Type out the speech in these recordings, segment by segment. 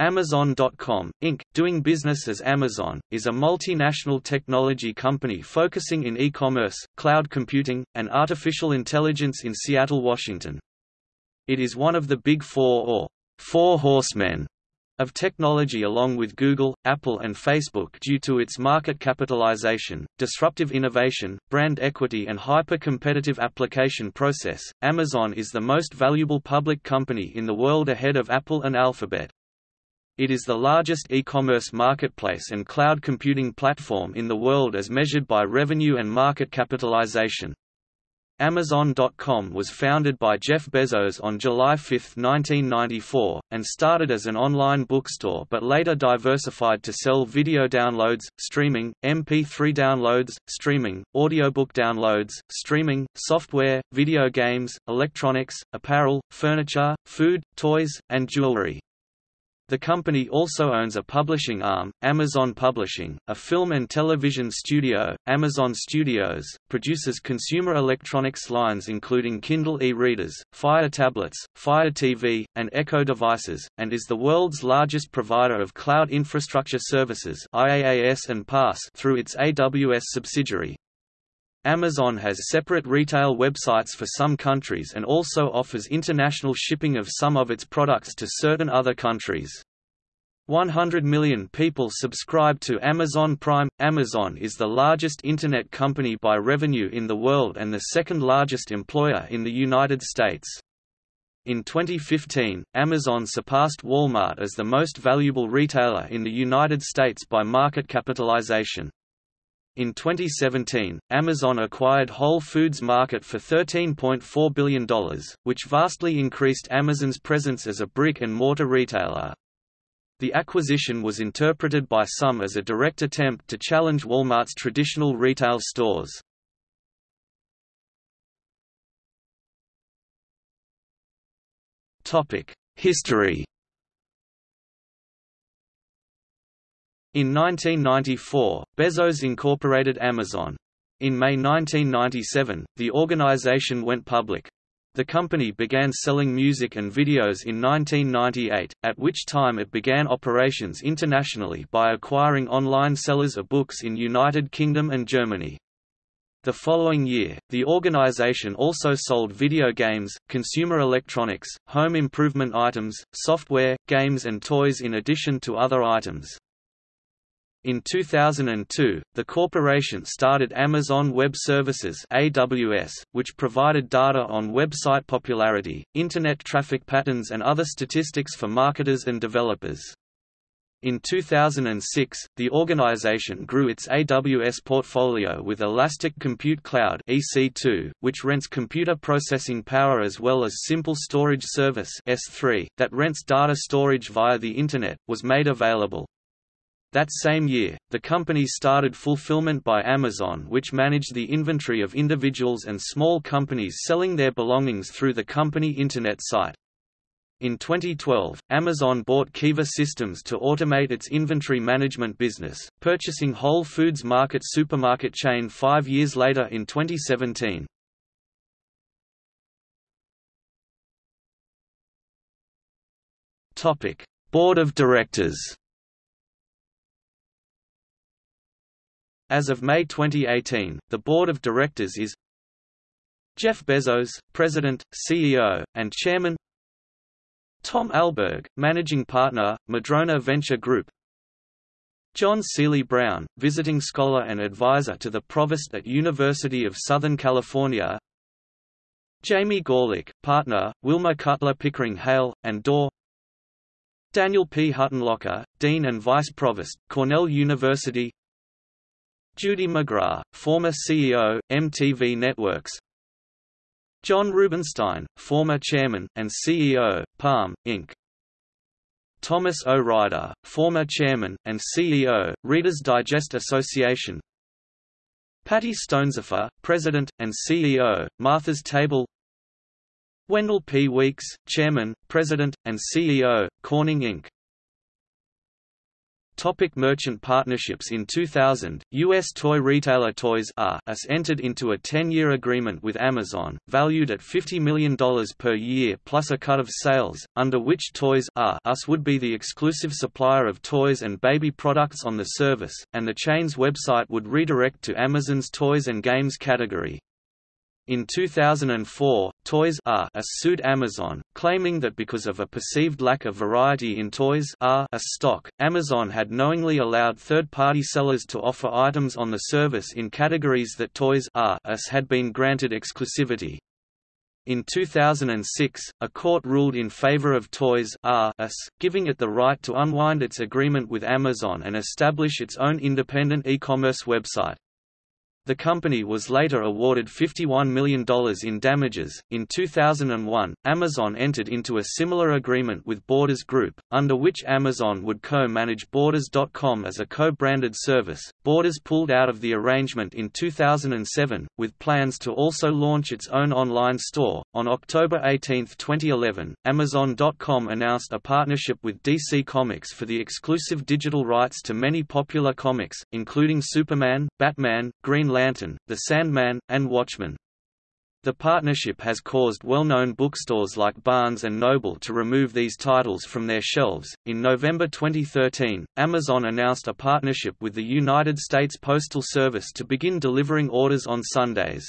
Amazon.com, Inc., doing business as Amazon, is a multinational technology company focusing in e-commerce, cloud computing, and artificial intelligence in Seattle, Washington. It is one of the Big Four or Four Horsemen of technology along with Google, Apple and Facebook due to its market capitalization, disruptive innovation, brand equity and hyper-competitive application process. Amazon is the most valuable public company in the world ahead of Apple and Alphabet. It is the largest e-commerce marketplace and cloud computing platform in the world as measured by revenue and market capitalization. Amazon.com was founded by Jeff Bezos on July 5, 1994, and started as an online bookstore but later diversified to sell video downloads, streaming, MP3 downloads, streaming, audiobook downloads, streaming, software, video games, electronics, apparel, furniture, food, toys, and jewelry. The company also owns a publishing arm, Amazon Publishing, a film and television studio, Amazon Studios, produces consumer electronics lines including Kindle e-readers, Fire tablets, Fire TV, and Echo devices, and is the world's largest provider of cloud infrastructure services IaaS and PaaS through its AWS subsidiary. Amazon has separate retail websites for some countries and also offers international shipping of some of its products to certain other countries. 100 million people subscribe to Amazon Prime. Amazon is the largest Internet company by revenue in the world and the second largest employer in the United States. In 2015, Amazon surpassed Walmart as the most valuable retailer in the United States by market capitalization. In 2017, Amazon acquired Whole Foods Market for $13.4 billion, which vastly increased Amazon's presence as a brick-and-mortar retailer. The acquisition was interpreted by some as a direct attempt to challenge Walmart's traditional retail stores. History In 1994, Bezos incorporated Amazon. In May 1997, the organization went public. The company began selling music and videos in 1998, at which time it began operations internationally by acquiring online sellers of books in United Kingdom and Germany. The following year, the organization also sold video games, consumer electronics, home improvement items, software, games and toys in addition to other items. In 2002, the corporation started Amazon Web Services (AWS), which provided data on website popularity, internet traffic patterns and other statistics for marketers and developers. In 2006, the organization grew its AWS portfolio with Elastic Compute Cloud (EC2), which rents computer processing power as well as Simple Storage Service that rents data storage via the internet, was made available. That same year, the company started Fulfillment by Amazon which managed the inventory of individuals and small companies selling their belongings through the company Internet site. In 2012, Amazon bought Kiva Systems to automate its inventory management business, purchasing Whole Foods Market supermarket chain five years later in 2017. Board of Directors As of May 2018, the board of directors is Jeff Bezos, President, CEO, and Chairman Tom Alberg, Managing Partner, Madrona Venture Group John Seely Brown, Visiting Scholar and Advisor to the Provost at University of Southern California Jamie Gorelick, Partner, Wilmer Cutler Pickering Hale, and Dorr Daniel P. Huttenlocher, Dean and Vice Provost, Cornell University Judy McGrath, former CEO, MTV Networks John Rubinstein, former chairman, and CEO, Palm, Inc. Thomas O. Ryder, former chairman, and CEO, Reader's Digest Association Patty Stonesifer, president, and CEO, Martha's Table Wendell P. Weeks, chairman, president, and CEO, Corning Inc. Topic merchant partnerships In 2000, U.S. toy retailer Toys R Us entered into a 10-year agreement with Amazon, valued at $50 million per year plus a cut of sales, under which Toys R Us would be the exclusive supplier of toys and baby products on the service, and the chain's website would redirect to Amazon's toys and games category. In 2004, Toys R Us sued Amazon, claiming that because of a perceived lack of variety in Toys R Us stock, Amazon had knowingly allowed third-party sellers to offer items on the service in categories that Toys R Us had been granted exclusivity. In 2006, a court ruled in favor of Toys R Us, giving it the right to unwind its agreement with Amazon and establish its own independent e-commerce website. The company was later awarded $51 million in damages. In 2001, Amazon entered into a similar agreement with Borders Group, under which Amazon would co manage Borders.com as a co branded service. Borders pulled out of the arrangement in 2007, with plans to also launch its own online store. On October 18, 2011, Amazon.com announced a partnership with DC Comics for the exclusive digital rights to many popular comics, including Superman, Batman, Green Lantern, The Sandman, and Watchmen. The partnership has caused well-known bookstores like Barnes & Noble to remove these titles from their shelves. In November 2013, Amazon announced a partnership with the United States Postal Service to begin delivering orders on Sundays.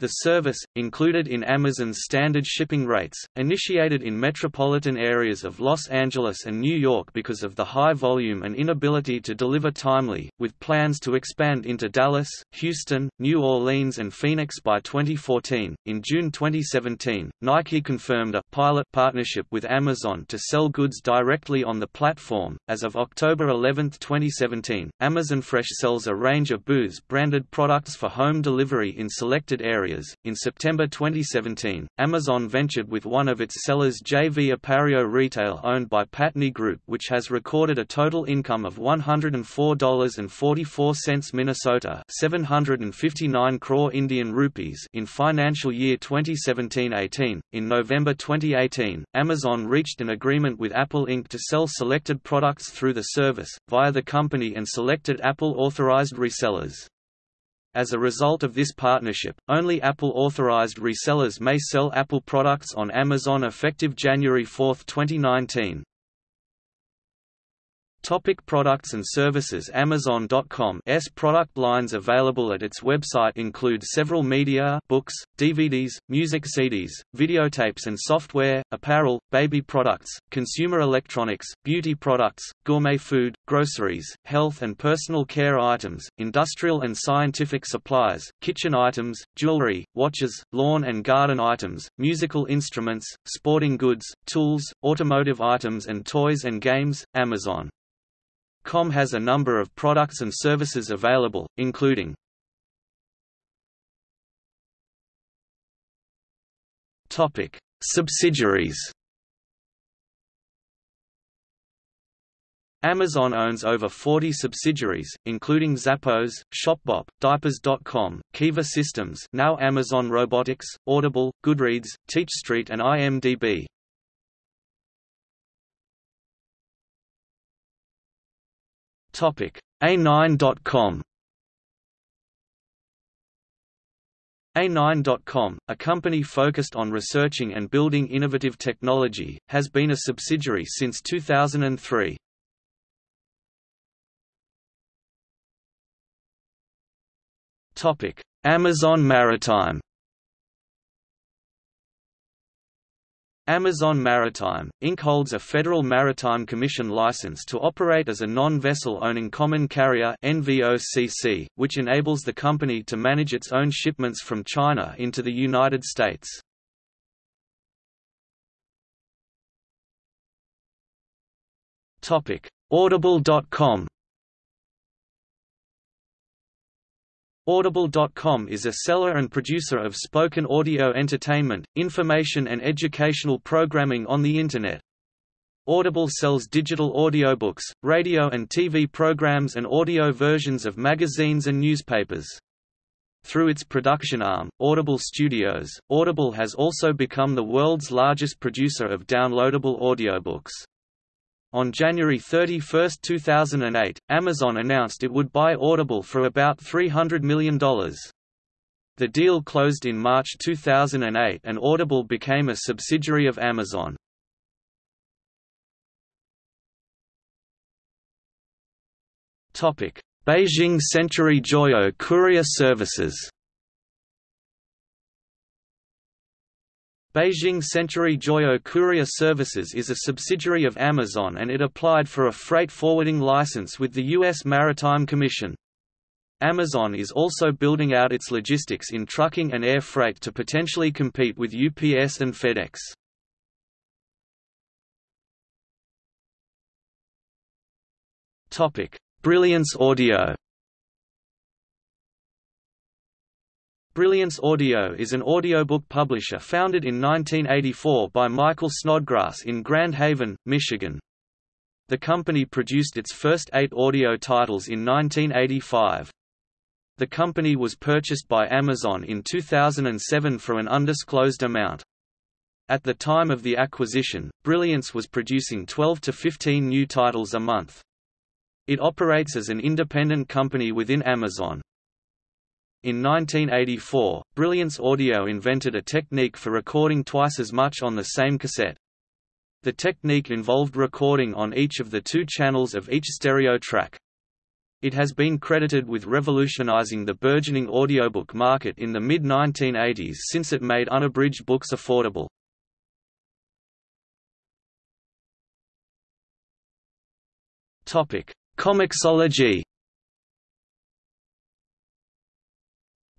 The service, included in Amazon's standard shipping rates, initiated in metropolitan areas of Los Angeles and New York because of the high volume and inability to deliver timely, with plans to expand into Dallas, Houston, New Orleans, and Phoenix by 2014. In June 2017, Nike confirmed a pilot partnership with Amazon to sell goods directly on the platform. As of October 11, 2017, Amazon Fresh sells a range of Booths branded products for home delivery in selected areas areas. In September 2017, Amazon ventured with one of its sellers JV Appario Retail owned by Patni Group which has recorded a total income of $104.44 Minnesota 759 crore Indian rupees in financial year 2017-18. In November 2018, Amazon reached an agreement with Apple Inc. to sell selected products through the service, via the company and selected Apple authorized resellers. As a result of this partnership, only Apple-authorized resellers may sell Apple products on Amazon effective January 4, 2019. Topic products and services Amazon.com S product lines available at its website include several media books, DVDs, music CDs, videotapes and software, apparel, baby products, consumer electronics, beauty products, gourmet food, groceries, health and personal care items, industrial and scientific supplies, kitchen items, jewelry, watches, lawn and garden items, musical instruments, sporting goods, tools, automotive items and toys and games. Amazon Com has a number of products and services available, including Subsidiaries. Amazon owns over 40 subsidiaries, including Zappos, Shopbop, Diapers.com, Kiva Systems now Amazon Robotics, Audible, Goodreads, TeachStreet and IMDb. A9.com A9.com, a company focused on researching and building innovative technology, has been a subsidiary since 2003. Amazon Maritime Amazon Maritime, Inc. holds a Federal Maritime Commission license to operate as a non-vessel owning common carrier NVOCC, which enables the company to manage its own shipments from China into the United States. Audible.com Audible.com is a seller and producer of spoken audio entertainment, information and educational programming on the Internet. Audible sells digital audiobooks, radio and TV programs and audio versions of magazines and newspapers. Through its production arm, Audible Studios, Audible has also become the world's largest producer of downloadable audiobooks. On January 31, 2008, Amazon announced it would buy Audible for about $300 million. The deal closed in March 2008 and Audible became a subsidiary of Amazon. Beijing Century Joyo Courier Services Beijing Century Joyo Courier Services is a subsidiary of Amazon and it applied for a freight forwarding license with the U.S. Maritime Commission. Amazon is also building out its logistics in trucking and air freight to potentially compete with UPS and FedEx. Brilliance Audio Brilliance Audio is an audiobook publisher founded in 1984 by Michael Snodgrass in Grand Haven, Michigan. The company produced its first eight audio titles in 1985. The company was purchased by Amazon in 2007 for an undisclosed amount. At the time of the acquisition, Brilliance was producing 12 to 15 new titles a month. It operates as an independent company within Amazon. In 1984, Brilliance Audio invented a technique for recording twice as much on the same cassette. The technique involved recording on each of the two channels of each stereo track. It has been credited with revolutionizing the burgeoning audiobook market in the mid-1980s since it made unabridged books affordable. Comixology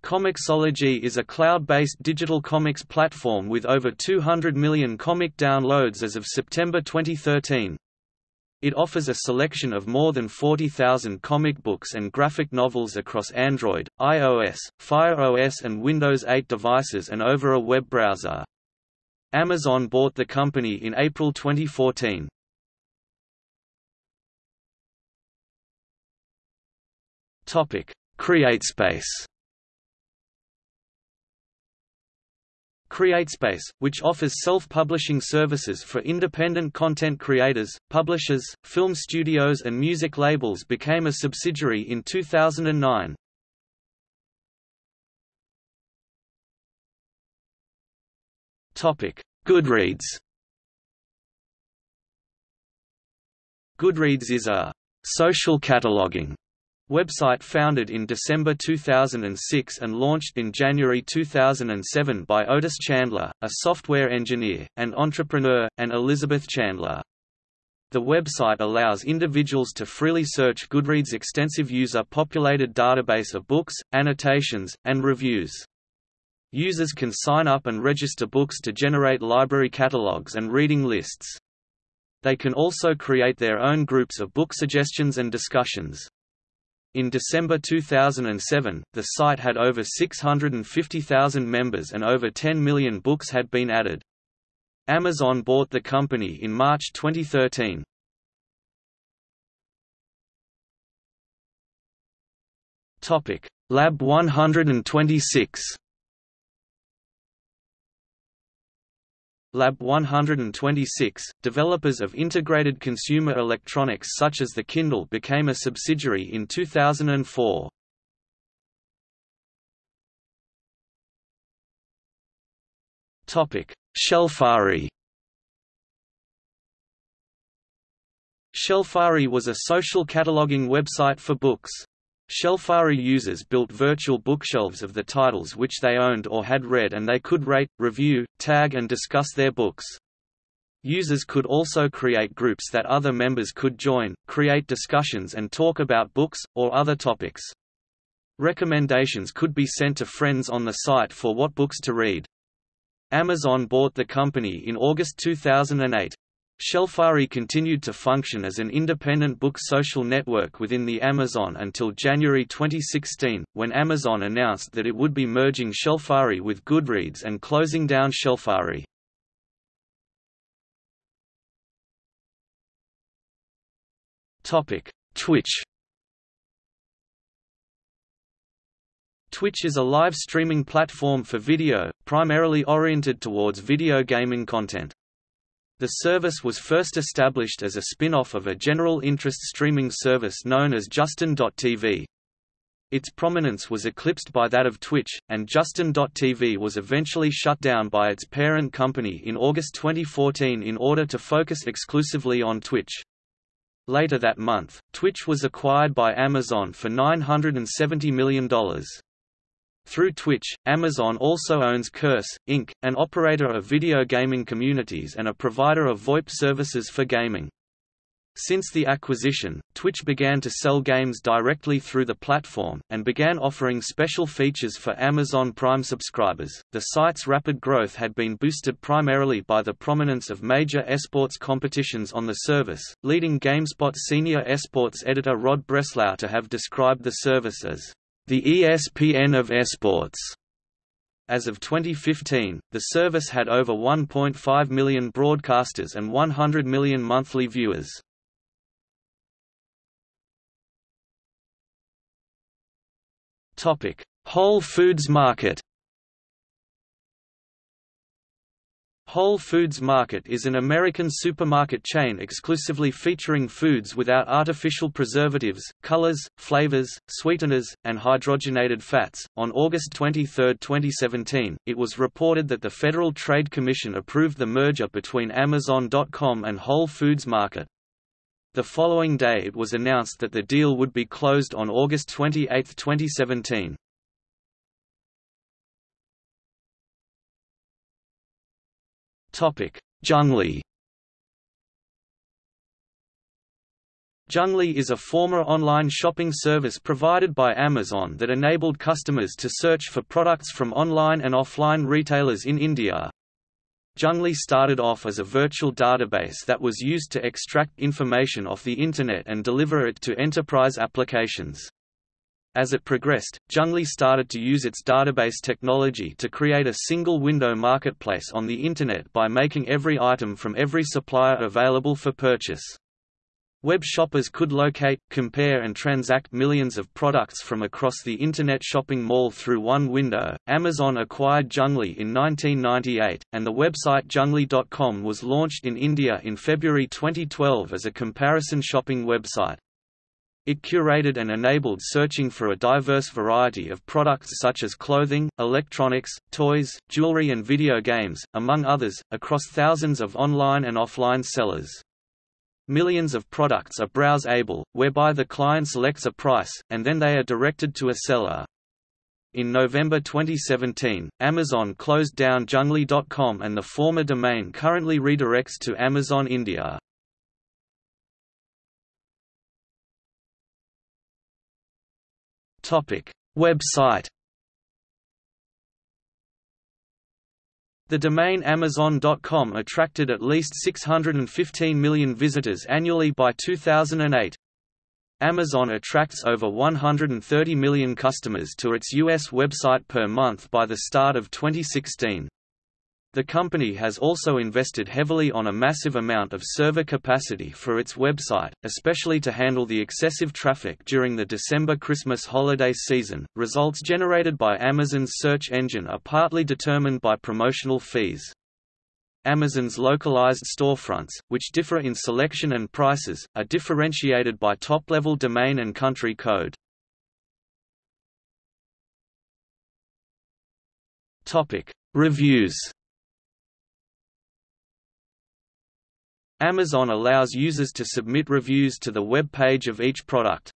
Comixology is a cloud-based digital comics platform with over 200 million comic downloads as of September 2013. It offers a selection of more than 40,000 comic books and graphic novels across Android, iOS, Fire OS and Windows 8 devices and over a web browser. Amazon bought the company in April 2014. CreateSpace CreateSpace, which offers self-publishing services for independent content creators, publishers, film studios and music labels became a subsidiary in 2009. Goodreads Goodreads is a social cataloging Website founded in December 2006 and launched in January 2007 by Otis Chandler, a software engineer, and entrepreneur, and Elizabeth Chandler. The website allows individuals to freely search Goodreads' extensive user-populated database of books, annotations, and reviews. Users can sign up and register books to generate library catalogs and reading lists. They can also create their own groups of book suggestions and discussions. In December 2007, the site had over 650,000 members and over 10 million books had been added. Amazon bought the company in March 2013. Topic: Lab 126 Lab 126, developers of integrated consumer electronics such as the Kindle became a subsidiary in 2004. Topic: Shelfari Shelfari was a social cataloging website for books. Shelfari users built virtual bookshelves of the titles which they owned or had read and they could rate, review, tag and discuss their books. Users could also create groups that other members could join, create discussions and talk about books, or other topics. Recommendations could be sent to friends on the site for what books to read. Amazon bought the company in August 2008. Shelfari continued to function as an independent book social network within the Amazon until January 2016, when Amazon announced that it would be merging Shelfari with Goodreads and closing down Shelfari. Twitch Twitch is a live streaming platform for video, primarily oriented towards video gaming content. The service was first established as a spin-off of a general interest streaming service known as Justin.tv. Its prominence was eclipsed by that of Twitch, and Justin.tv was eventually shut down by its parent company in August 2014 in order to focus exclusively on Twitch. Later that month, Twitch was acquired by Amazon for $970 million. Through Twitch, Amazon also owns Curse, Inc., an operator of video gaming communities and a provider of VoIP services for gaming. Since the acquisition, Twitch began to sell games directly through the platform, and began offering special features for Amazon Prime subscribers. The site's rapid growth had been boosted primarily by the prominence of major esports competitions on the service, leading GameSpot senior esports editor Rod Breslau to have described the service as the ESPN of esports. As of 2015, the service had over 1.5 million broadcasters and 100 million monthly viewers. Whole Foods Market. Whole Foods Market is an American supermarket chain exclusively featuring foods without artificial preservatives, colors, flavors, sweeteners, and hydrogenated fats. On August 23, 2017, it was reported that the Federal Trade Commission approved the merger between Amazon.com and Whole Foods Market. The following day it was announced that the deal would be closed on August 28, 2017. Junglee Junglee is a former online shopping service provided by Amazon that enabled customers to search for products from online and offline retailers in India. Junglee started off as a virtual database that was used to extract information off the Internet and deliver it to enterprise applications. As it progressed, Junglee started to use its database technology to create a single-window marketplace on the Internet by making every item from every supplier available for purchase. Web shoppers could locate, compare and transact millions of products from across the Internet shopping mall through one window. Amazon acquired Junglee in 1998, and the website junglee.com was launched in India in February 2012 as a comparison shopping website. It curated and enabled searching for a diverse variety of products such as clothing, electronics, toys, jewelry and video games, among others, across thousands of online and offline sellers. Millions of products are browse-able, whereby the client selects a price, and then they are directed to a seller. In November 2017, Amazon closed down Junglee.com and the former domain currently redirects to Amazon India. Website The domain Amazon.com attracted at least 615 million visitors annually by 2008. Amazon attracts over 130 million customers to its U.S. website per month by the start of 2016. The company has also invested heavily on a massive amount of server capacity for its website, especially to handle the excessive traffic during the December Christmas holiday season. Results generated by Amazon's search engine are partly determined by promotional fees. Amazon's localized storefronts, which differ in selection and prices, are differentiated by top-level domain and country code. Topic: Reviews Amazon allows users to submit reviews to the web page of each product.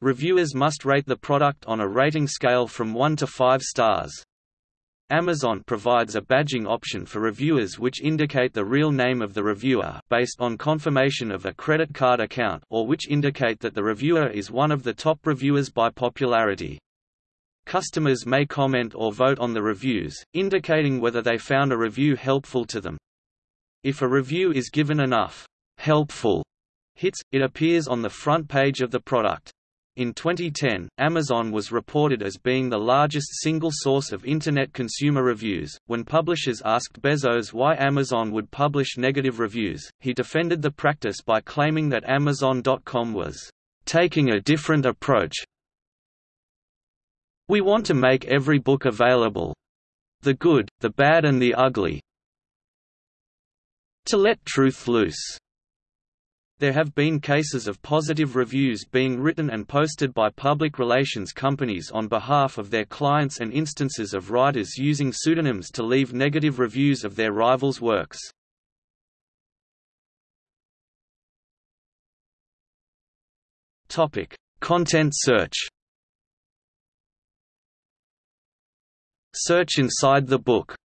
Reviewers must rate the product on a rating scale from 1 to 5 stars. Amazon provides a badging option for reviewers which indicate the real name of the reviewer based on confirmation of a credit card account or which indicate that the reviewer is one of the top reviewers by popularity. Customers may comment or vote on the reviews, indicating whether they found a review helpful to them. If a review is given enough helpful hits, it appears on the front page of the product. In 2010, Amazon was reported as being the largest single source of Internet consumer reviews. When publishers asked Bezos why Amazon would publish negative reviews, he defended the practice by claiming that Amazon.com was taking a different approach. We want to make every book available the good, the bad, and the ugly, to let truth loose. There have been cases of positive reviews being written and posted by public relations companies on behalf of their clients and instances of writers using pseudonyms to leave negative reviews of their rivals' works. Topic: Content search. Search inside the book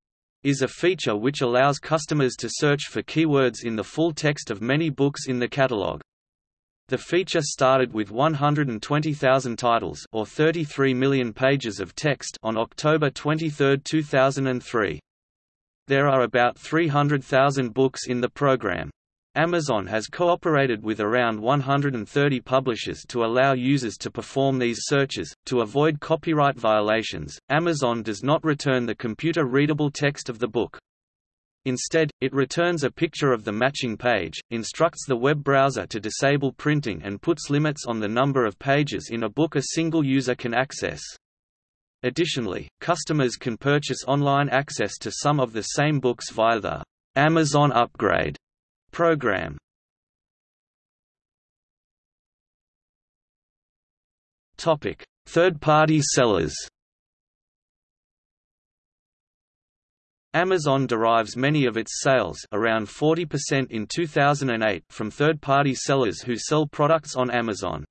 is a feature which allows customers to search for keywords in the full text of many books in the catalog. The feature started with 120,000 titles or 33 million pages of text on October 23, 2003. There are about 300,000 books in the program. Amazon has cooperated with around 130 publishers to allow users to perform these searches. To avoid copyright violations, Amazon does not return the computer readable text of the book. Instead, it returns a picture of the matching page, instructs the web browser to disable printing and puts limits on the number of pages in a book a single user can access. Additionally, customers can purchase online access to some of the same books via the Amazon Upgrade Program Topic: Third-party sellers. Amazon derives many of its sales around 40% in 2008 from third-party sellers who sell products on Amazon.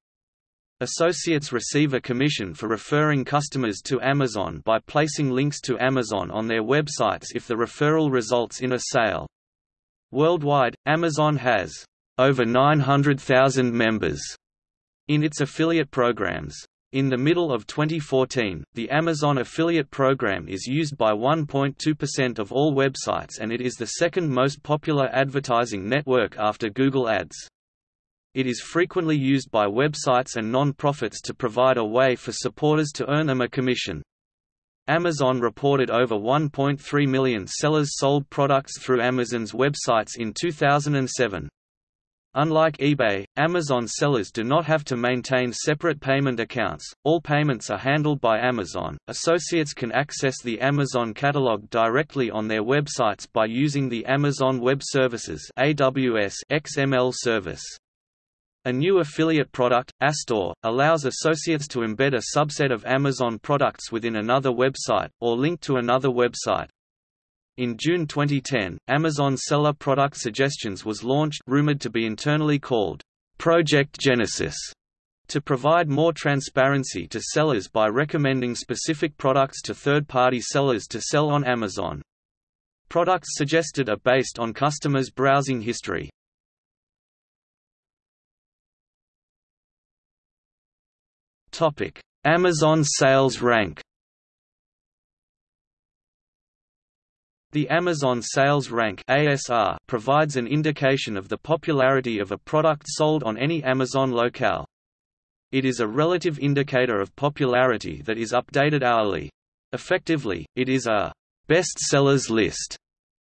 Associates receive a commission for referring customers to Amazon by placing links to Amazon on their websites if the referral results in a sale. Worldwide, Amazon has over 900,000 members in its affiliate programs. In the middle of 2014, the Amazon affiliate program is used by 1.2% of all websites and it is the second most popular advertising network after Google Ads. It is frequently used by websites and non-profits to provide a way for supporters to earn them a commission. Amazon reported over 1.3 million sellers sold products through Amazon's websites in 2007. Unlike eBay, Amazon sellers do not have to maintain separate payment accounts, all payments are handled by Amazon. Associates can access the Amazon catalog directly on their websites by using the Amazon Web Services AWS XML service. A new affiliate product, aStore, allows associates to embed a subset of Amazon products within another website, or link to another website. In June 2010, Amazon Seller Product Suggestions was launched rumored to be internally called Project Genesis to provide more transparency to sellers by recommending specific products to third-party sellers to sell on Amazon. Products suggested are based on customers' browsing history. Amazon sales rank. The Amazon Sales Rank (ASR) provides an indication of the popularity of a product sold on any Amazon locale. It is a relative indicator of popularity that is updated hourly. Effectively, it is a best sellers list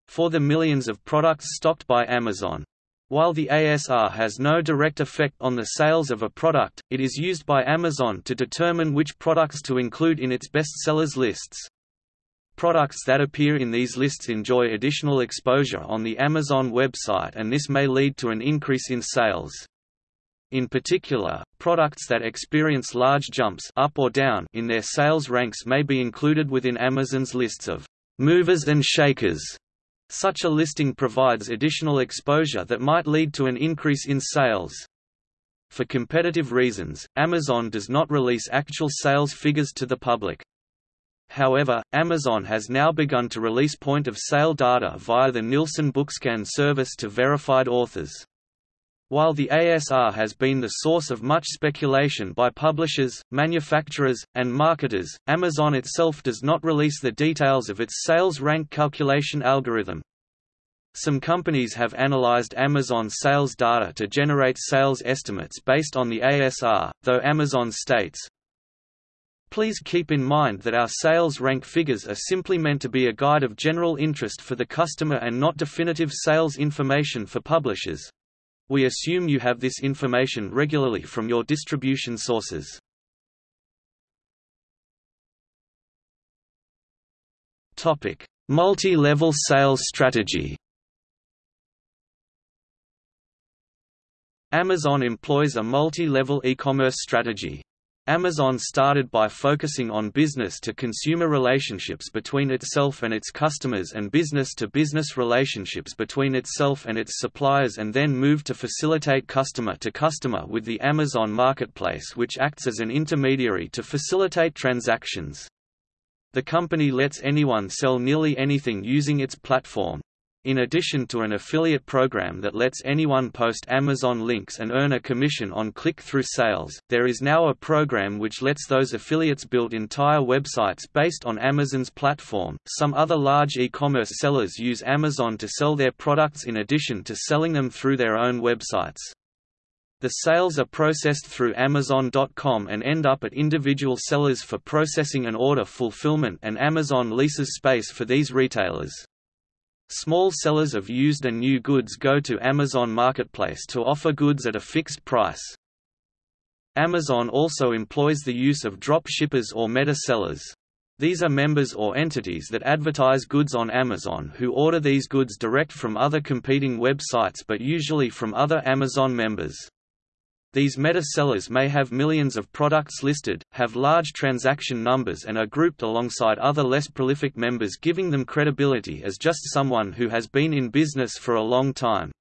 for the millions of products stocked by Amazon. While the ASR has no direct effect on the sales of a product, it is used by Amazon to determine which products to include in its bestsellers lists. Products that appear in these lists enjoy additional exposure on the Amazon website and this may lead to an increase in sales. In particular, products that experience large jumps up or down in their sales ranks may be included within Amazon's lists of movers and shakers such a listing provides additional exposure that might lead to an increase in sales. For competitive reasons, Amazon does not release actual sales figures to the public. However, Amazon has now begun to release point-of-sale data via the Nielsen Bookscan service to verified authors. While the ASR has been the source of much speculation by publishers, manufacturers, and marketers, Amazon itself does not release the details of its sales rank calculation algorithm. Some companies have analyzed Amazon sales data to generate sales estimates based on the ASR, though Amazon states, Please keep in mind that our sales rank figures are simply meant to be a guide of general interest for the customer and not definitive sales information for publishers. We assume you have this information regularly from your distribution sources. Multi-level sales strategy Amazon employs a multi-level e-commerce strategy. Amazon started by focusing on business-to-consumer relationships between itself and its customers and business-to-business -business relationships between itself and its suppliers and then moved to facilitate customer-to-customer -customer with the Amazon Marketplace which acts as an intermediary to facilitate transactions. The company lets anyone sell nearly anything using its platform, in addition to an affiliate program that lets anyone post Amazon links and earn a commission on click-through sales, there is now a program which lets those affiliates build entire websites based on Amazon's platform. Some other large e-commerce sellers use Amazon to sell their products in addition to selling them through their own websites. The sales are processed through Amazon.com and end up at individual sellers for processing and order fulfillment and Amazon leases space for these retailers. Small sellers of used and new goods go to Amazon Marketplace to offer goods at a fixed price. Amazon also employs the use of drop shippers or meta sellers. These are members or entities that advertise goods on Amazon who order these goods direct from other competing websites but usually from other Amazon members. These meta-sellers may have millions of products listed, have large transaction numbers and are grouped alongside other less prolific members giving them credibility as just someone who has been in business for a long time.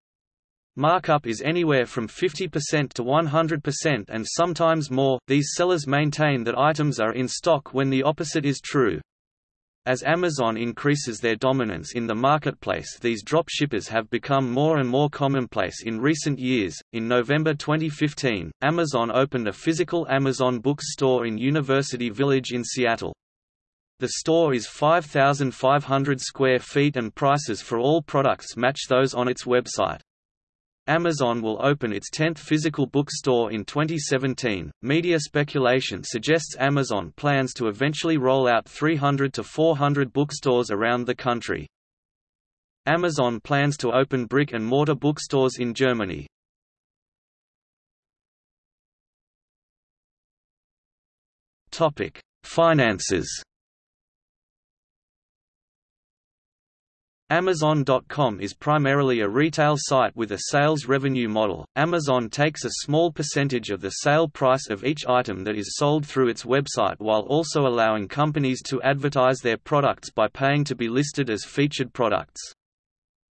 Markup is anywhere from 50% to 100% and sometimes more. These sellers maintain that items are in stock when the opposite is true. As Amazon increases their dominance in the marketplace, these dropshippers have become more and more commonplace in recent years. In November 2015, Amazon opened a physical Amazon Books store in University Village in Seattle. The store is 5,500 square feet and prices for all products match those on its website. Amazon will open its 10th physical bookstore in 2017. Media speculation suggests Amazon plans to eventually roll out 300 to 400 bookstores around the country. Amazon plans to open brick and mortar bookstores in Germany. Topic: Finances. Amazon.com is primarily a retail site with a sales revenue model. Amazon takes a small percentage of the sale price of each item that is sold through its website while also allowing companies to advertise their products by paying to be listed as featured products.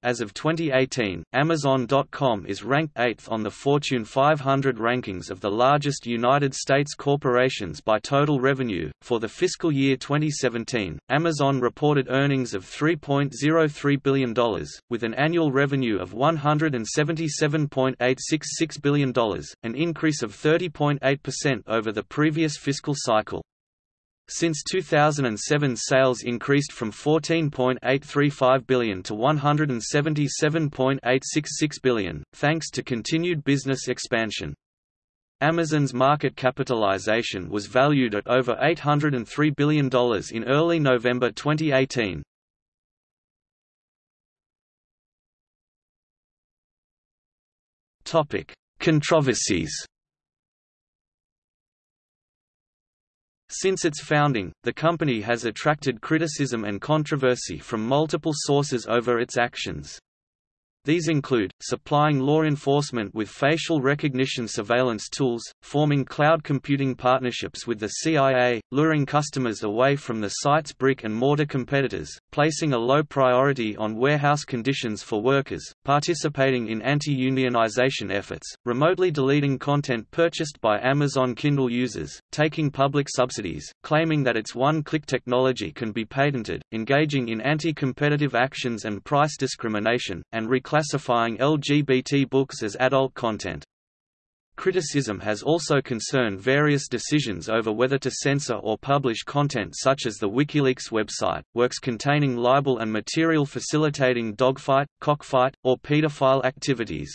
As of 2018, Amazon.com is ranked 8th on the Fortune 500 rankings of the largest United States corporations by total revenue. For the fiscal year 2017, Amazon reported earnings of $3.03 billion, with an annual revenue of $177.866 billion, an increase of 30.8% over the previous fiscal cycle. Since 2007 sales increased from 14.835 billion to 177.866 billion, thanks to continued business expansion. Amazon's market capitalization was valued at over $803 billion in early November 2018. Controversies Since its founding, the company has attracted criticism and controversy from multiple sources over its actions. These include, supplying law enforcement with facial recognition surveillance tools, forming cloud computing partnerships with the CIA, luring customers away from the site's brick-and-mortar competitors, placing a low priority on warehouse conditions for workers, participating in anti-unionization efforts, remotely deleting content purchased by Amazon Kindle users, taking public subsidies, claiming that its one-click technology can be patented, engaging in anti-competitive actions and price discrimination, and reclassifying classifying LGBT books as adult content. Criticism has also concerned various decisions over whether to censor or publish content such as the WikiLeaks website, works containing libel and material facilitating dogfight, cockfight, or pedophile activities.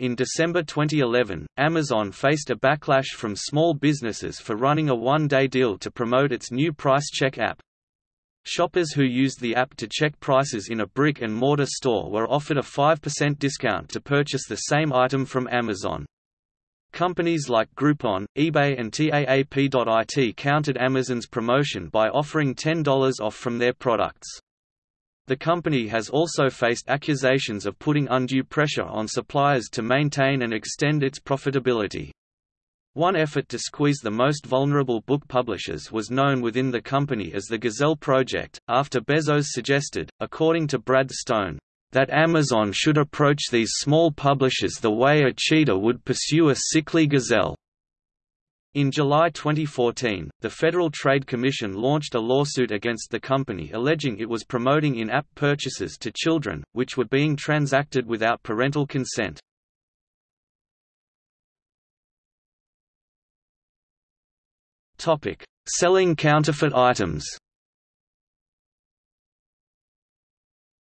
In December 2011, Amazon faced a backlash from small businesses for running a one-day deal to promote its new price check app. Shoppers who used the app to check prices in a brick-and-mortar store were offered a 5% discount to purchase the same item from Amazon. Companies like Groupon, eBay and TAAP.IT countered Amazon's promotion by offering $10 off from their products. The company has also faced accusations of putting undue pressure on suppliers to maintain and extend its profitability. One effort to squeeze the most vulnerable book publishers was known within the company as the Gazelle Project, after Bezos suggested, according to Brad Stone, that Amazon should approach these small publishers the way a cheetah would pursue a sickly gazelle. In July 2014, the Federal Trade Commission launched a lawsuit against the company alleging it was promoting in-app purchases to children, which were being transacted without parental consent. Topic: Selling counterfeit items.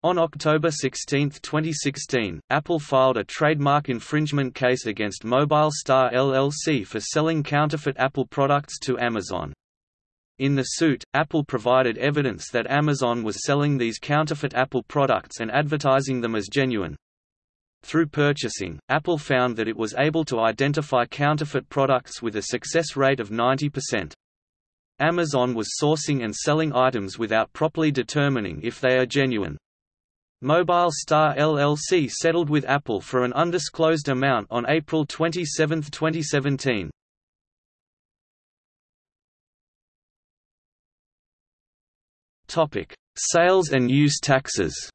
On October 16, 2016, Apple filed a trademark infringement case against Mobile Star LLC for selling counterfeit Apple products to Amazon. In the suit, Apple provided evidence that Amazon was selling these counterfeit Apple products and advertising them as genuine. Through purchasing, Apple found that it was able to identify counterfeit products with a success rate of 90%. Amazon was sourcing and selling items without properly determining if they are genuine. Mobile Star LLC settled with Apple for an undisclosed amount on April 27, 2017. Topic: Sales and use taxes.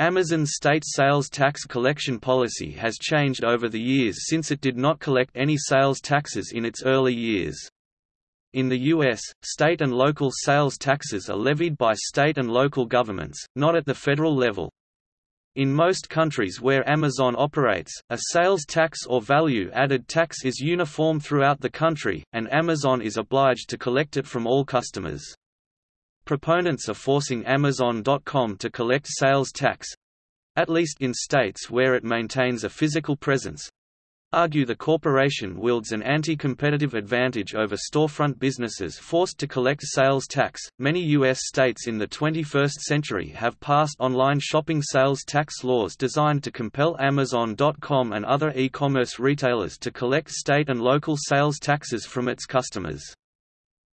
Amazon's state sales tax collection policy has changed over the years since it did not collect any sales taxes in its early years. In the U.S., state and local sales taxes are levied by state and local governments, not at the federal level. In most countries where Amazon operates, a sales tax or value-added tax is uniform throughout the country, and Amazon is obliged to collect it from all customers. Proponents are forcing Amazon.com to collect sales tax—at least in states where it maintains a physical presence, argue the corporation wields an anti-competitive advantage over storefront businesses forced to collect sales tax. Many US states in the 21st century have passed online shopping sales tax laws designed to compel Amazon.com and other e-commerce retailers to collect state and local sales taxes from its customers.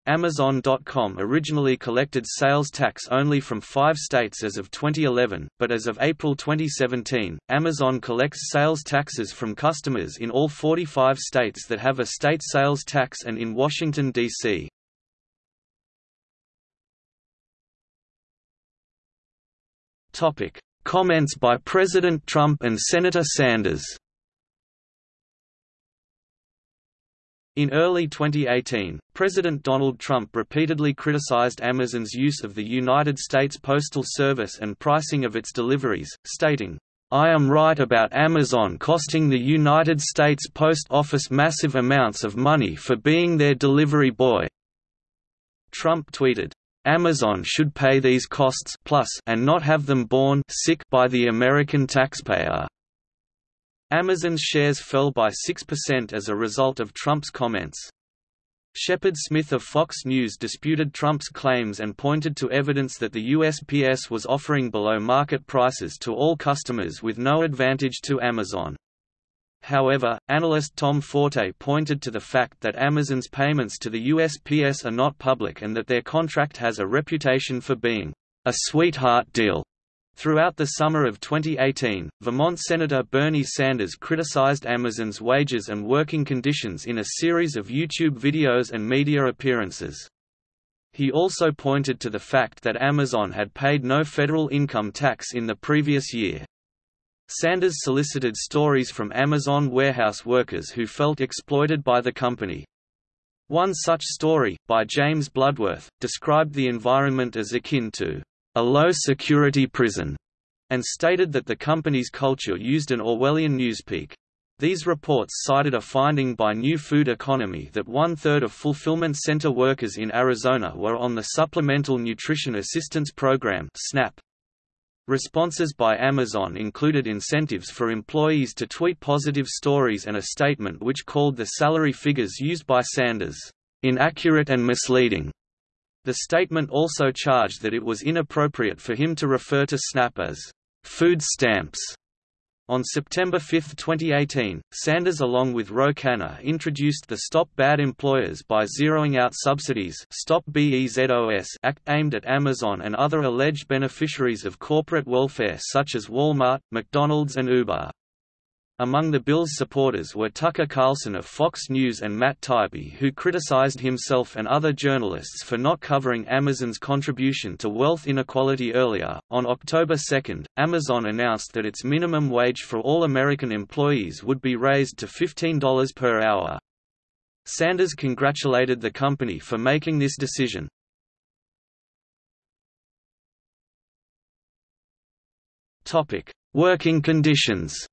Amazon.com originally collected sales tax only from five states as of 2011, but as of April 2017, Amazon collects sales taxes from customers in all 45 states that have a state sales tax and in Washington, D.C. Comments by President Trump and Senator Sanders In early 2018, President Donald Trump repeatedly criticized Amazon's use of the United States Postal Service and pricing of its deliveries, stating, I am right about Amazon costing the United States Post Office massive amounts of money for being their delivery boy. Trump tweeted, Amazon should pay these costs plus and not have them borne sick by the American taxpayer. Amazon's shares fell by 6% as a result of Trump's comments. Shepard Smith of Fox News disputed Trump's claims and pointed to evidence that the USPS was offering below-market prices to all customers with no advantage to Amazon. However, analyst Tom Forte pointed to the fact that Amazon's payments to the USPS are not public and that their contract has a reputation for being a sweetheart deal. Throughout the summer of 2018, Vermont Senator Bernie Sanders criticized Amazon's wages and working conditions in a series of YouTube videos and media appearances. He also pointed to the fact that Amazon had paid no federal income tax in the previous year. Sanders solicited stories from Amazon warehouse workers who felt exploited by the company. One such story, by James Bloodworth, described the environment as akin to a low-security prison, and stated that the company's culture used an Orwellian newspeak. These reports cited a finding by New Food Economy that one-third of fulfillment center workers in Arizona were on the Supplemental Nutrition Assistance Program SNAP. Responses by Amazon included incentives for employees to tweet positive stories and a statement which called the salary figures used by Sanders, "...inaccurate and misleading." The statement also charged that it was inappropriate for him to refer to SNAP as food stamps. On September 5, 2018, Sanders along with Ro Khanna introduced the Stop Bad Employers by Zeroing Out Subsidies Stop BEZOS Act aimed at Amazon and other alleged beneficiaries of corporate welfare such as Walmart, McDonald's and Uber. Among the bill's supporters were Tucker Carlson of Fox News and Matt Taibbi who criticized himself and other journalists for not covering Amazon's contribution to wealth inequality earlier. On October 2, Amazon announced that its minimum wage for all American employees would be raised to $15 per hour. Sanders congratulated the company for making this decision. Topic: Working conditions.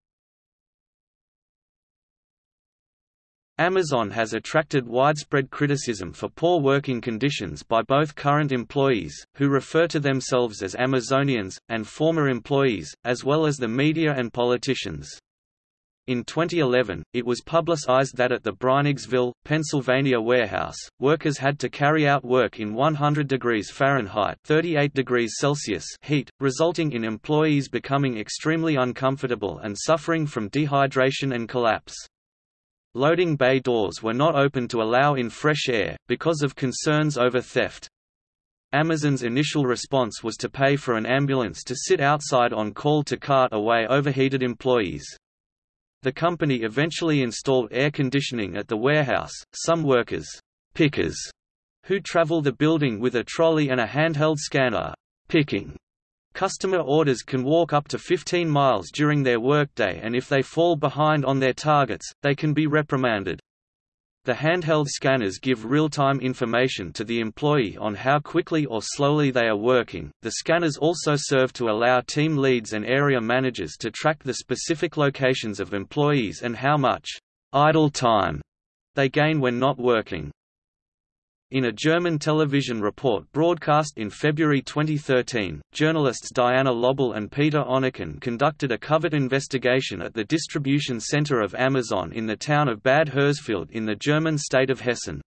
Amazon has attracted widespread criticism for poor working conditions by both current employees, who refer to themselves as Amazonians, and former employees, as well as the media and politicians. In 2011, it was publicized that at the Breinigsville, Pennsylvania warehouse, workers had to carry out work in 100 degrees Fahrenheit 38 degrees Celsius heat, resulting in employees becoming extremely uncomfortable and suffering from dehydration and collapse. Loading bay doors were not open to allow in fresh air, because of concerns over theft. Amazon's initial response was to pay for an ambulance to sit outside on call to cart away overheated employees. The company eventually installed air conditioning at the warehouse. Some workers, pickers, who travel the building with a trolley and a handheld scanner, picking Customer orders can walk up to 15 miles during their workday and if they fall behind on their targets, they can be reprimanded. The handheld scanners give real-time information to the employee on how quickly or slowly they are working. The scanners also serve to allow team leads and area managers to track the specific locations of employees and how much idle time they gain when not working. In a German television report broadcast in February 2013, journalists Diana Löbl and Peter Onneken conducted a covert investigation at the distribution center of Amazon in the town of Bad Hersfeld in the German state of Hessen.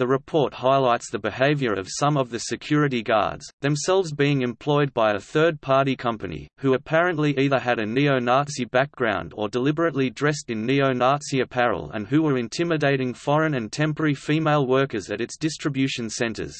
The report highlights the behavior of some of the security guards, themselves being employed by a third-party company, who apparently either had a neo-Nazi background or deliberately dressed in neo-Nazi apparel and who were intimidating foreign and temporary female workers at its distribution centers.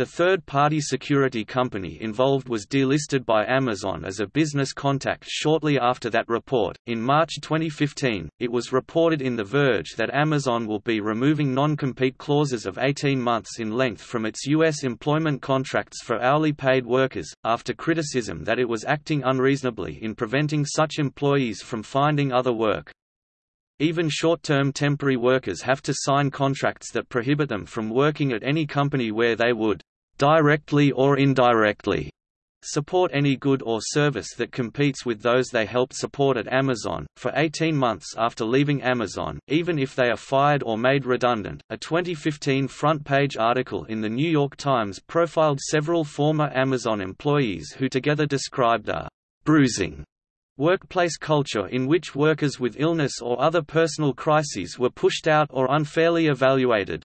The third-party security company involved was delisted by Amazon as a business contact shortly after that report. In March 2015, it was reported in The Verge that Amazon will be removing non-compete clauses of 18 months in length from its U.S. employment contracts for hourly paid workers, after criticism that it was acting unreasonably in preventing such employees from finding other work. Even short-term temporary workers have to sign contracts that prohibit them from working at any company where they would directly or indirectly, support any good or service that competes with those they helped support at Amazon. For 18 months after leaving Amazon, even if they are fired or made redundant, a 2015 front page article in the New York Times profiled several former Amazon employees who together described a bruising workplace culture in which workers with illness or other personal crises were pushed out or unfairly evaluated.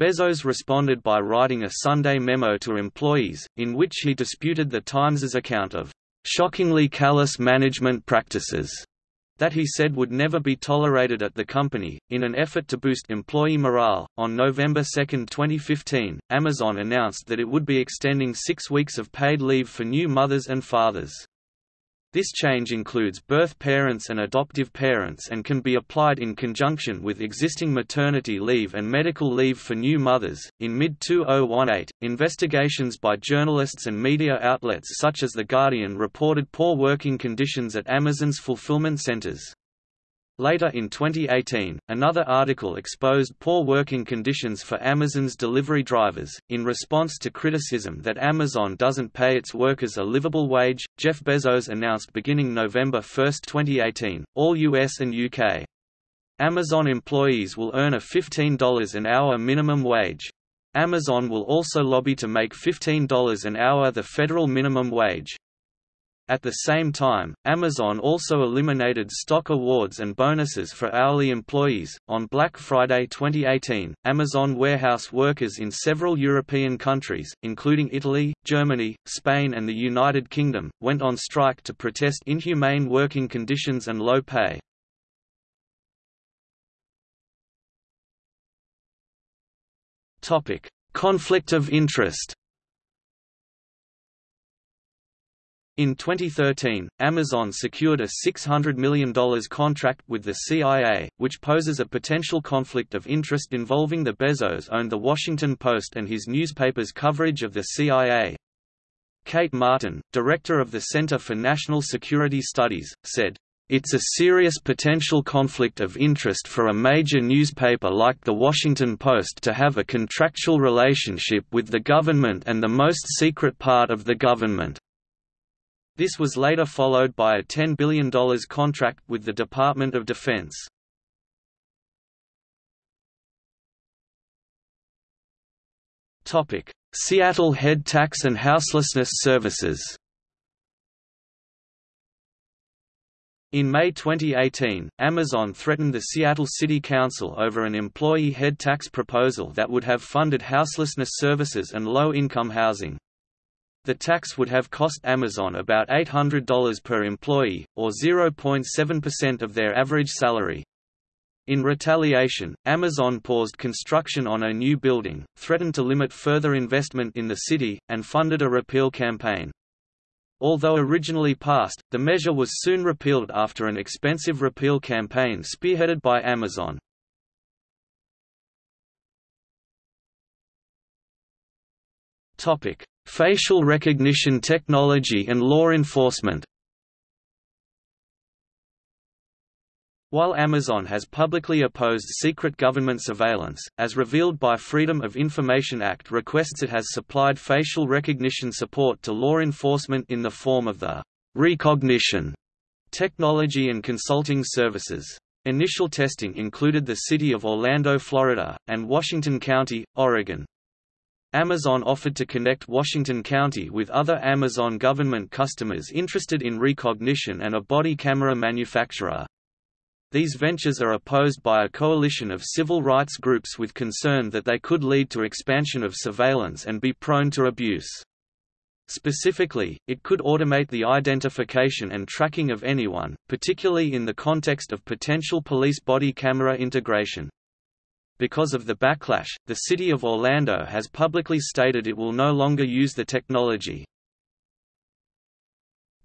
Bezos responded by writing a Sunday memo to employees, in which he disputed the Times's account of shockingly callous management practices that he said would never be tolerated at the company. In an effort to boost employee morale, on November 2, 2015, Amazon announced that it would be extending six weeks of paid leave for new mothers and fathers. This change includes birth parents and adoptive parents and can be applied in conjunction with existing maternity leave and medical leave for new mothers. In mid 2018, investigations by journalists and media outlets such as The Guardian reported poor working conditions at Amazon's fulfillment centers. Later in 2018, another article exposed poor working conditions for Amazon's delivery drivers. In response to criticism that Amazon doesn't pay its workers a livable wage, Jeff Bezos announced beginning November 1, 2018, all US and UK Amazon employees will earn a $15 an hour minimum wage. Amazon will also lobby to make $15 an hour the federal minimum wage. At the same time, Amazon also eliminated stock awards and bonuses for hourly employees. On Black Friday 2018, Amazon warehouse workers in several European countries, including Italy, Germany, Spain, and the United Kingdom, went on strike to protest inhumane working conditions and low pay. Topic: Conflict of interest. In 2013, Amazon secured a $600 million contract with the CIA, which poses a potential conflict of interest involving the Bezos owned The Washington Post and his newspaper's coverage of the CIA. Kate Martin, director of the Center for National Security Studies, said, it's a serious potential conflict of interest for a major newspaper like The Washington Post to have a contractual relationship with the government and the most secret part of the government. This was later followed by a $10 billion contract with the Department of Defense. Seattle Head Tax and Houselessness Services In May 2018, Amazon threatened the Seattle City Council over an employee head tax proposal that would have funded houselessness services and low-income housing. The tax would have cost Amazon about $800 per employee, or 0.7% of their average salary. In retaliation, Amazon paused construction on a new building, threatened to limit further investment in the city, and funded a repeal campaign. Although originally passed, the measure was soon repealed after an expensive repeal campaign spearheaded by Amazon. Topic: Facial recognition technology and law enforcement While Amazon has publicly opposed secret government surveillance, as revealed by Freedom of Information Act requests it has supplied facial recognition support to law enforcement in the form of the Rekognition technology and consulting services. Initial testing included the city of Orlando, Florida, and Washington County, Oregon. Amazon offered to connect Washington County with other Amazon government customers interested in Rekognition and a body camera manufacturer. These ventures are opposed by a coalition of civil rights groups with concern that they could lead to expansion of surveillance and be prone to abuse. Specifically, it could automate the identification and tracking of anyone, particularly in the context of potential police body camera integration. Because of the backlash, the city of Orlando has publicly stated it will no longer use the technology.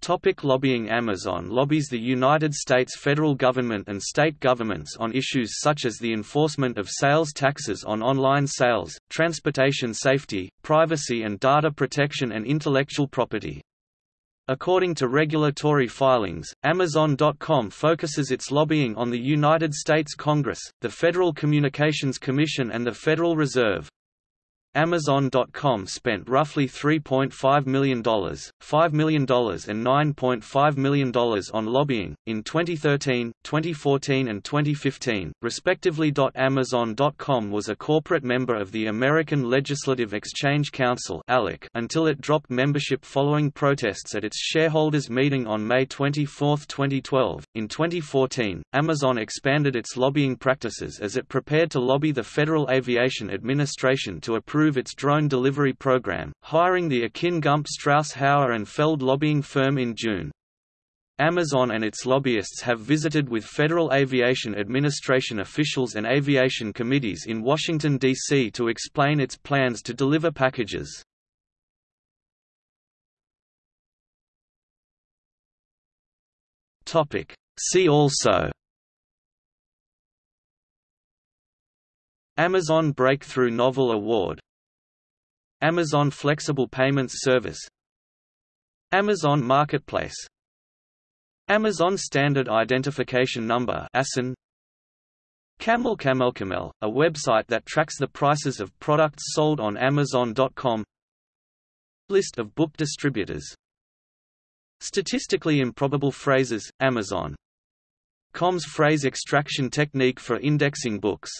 Topic lobbying Amazon lobbies the United States federal government and state governments on issues such as the enforcement of sales taxes on online sales, transportation safety, privacy and data protection and intellectual property. According to regulatory filings, Amazon.com focuses its lobbying on the United States Congress, the Federal Communications Commission and the Federal Reserve. Amazon.com spent roughly $3.5 million, $5 million and $9.5 million on lobbying, in 2013, 2014 and 2015, respectively. Amazon.com was a corporate member of the American Legislative Exchange Council until it dropped membership following protests at its shareholders' meeting on May 24, 2012. In 2014, Amazon expanded its lobbying practices as it prepared to lobby the Federal Aviation Administration to approve improve its drone delivery program, hiring the Akin Gump Strauss Hauer and Feld lobbying firm in June. Amazon and its lobbyists have visited with Federal Aviation Administration officials and aviation committees in Washington, D.C. to explain its plans to deliver packages. See also Amazon Breakthrough Novel Award Amazon Flexible Payments Service. Amazon Marketplace. Amazon Standard Identification Number ASIN Camel Camel Camel, a website that tracks the prices of products sold on Amazon.com List of book distributors. Statistically improbable phrases, Amazon. Com's phrase extraction technique for indexing books